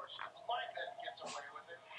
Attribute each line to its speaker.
Speaker 1: Mike then gets away with it.